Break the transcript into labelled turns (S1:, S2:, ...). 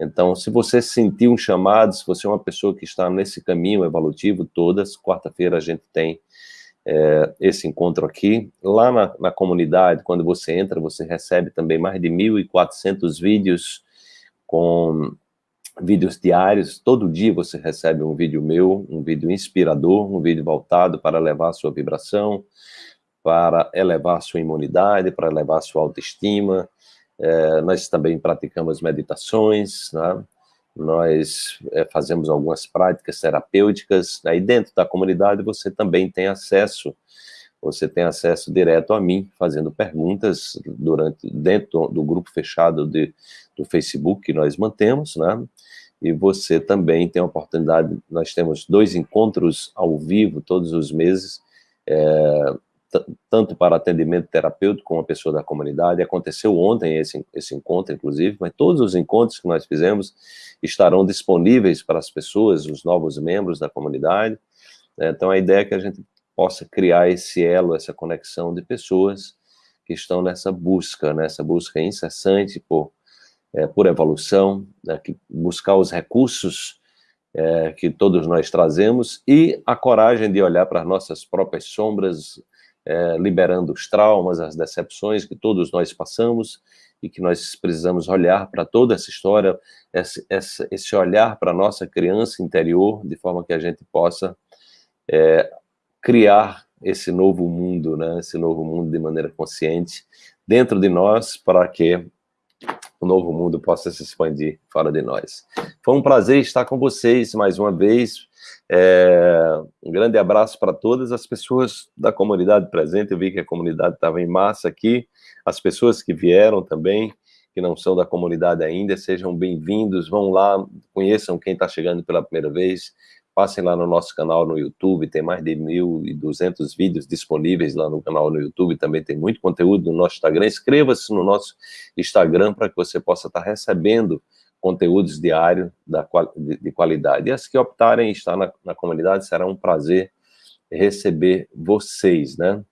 S1: Então, se você sentir um chamado, se você é uma pessoa que está nesse caminho evolutivo, todas, quarta-feira a gente tem é, esse encontro aqui. Lá na, na, comunidade, quando você entra, você recebe também mais de 1.400 vídeos com vídeos diários. Todo dia você recebe um vídeo meu, um vídeo inspirador, um vídeo voltado para elevar sua vibração, para elevar sua imunidade, para elevar sua autoestima, é, nós também praticamos meditações, né? nós é, fazemos algumas práticas terapêuticas, aí dentro da comunidade você também tem acesso, você tem acesso direto a mim, fazendo perguntas durante, dentro do grupo fechado de, do Facebook que nós mantemos, né? E você também tem a oportunidade, nós temos dois encontros ao vivo todos os meses, é, tanto para atendimento terapêutico com uma pessoa da comunidade. Aconteceu ontem esse, esse encontro, inclusive, mas todos os encontros que nós fizemos estarão disponíveis para as pessoas, os novos membros da comunidade. Né? Então, a ideia é que a gente possa criar esse elo, essa conexão de pessoas que estão nessa busca, nessa busca incessante por, é, por evolução, né? buscar os recursos é, que todos nós trazemos e a coragem de olhar para as nossas próprias sombras, é, liberando os traumas, as decepções que todos nós passamos e que nós precisamos olhar para toda essa história, esse, esse olhar para a nossa criança interior, de forma que a gente possa é, criar esse novo mundo, né, esse novo mundo de maneira consciente dentro de nós, para que o novo mundo possa se expandir fora de nós. Foi um prazer estar com vocês mais uma vez, é, um grande abraço para todas as pessoas da comunidade presente. Eu vi que a comunidade estava em massa aqui. As pessoas que vieram também, que não são da comunidade ainda, sejam bem-vindos. Vão lá, conheçam quem está chegando pela primeira vez. Passem lá no nosso canal no YouTube, tem mais de 1.200 vídeos disponíveis lá no canal no YouTube, também tem muito conteúdo no nosso Instagram. Inscreva-se no nosso Instagram para que você possa estar recebendo conteúdos diários de, qualidade. E as que optarem estar na, na comunidade, será um prazer receber vocês, né?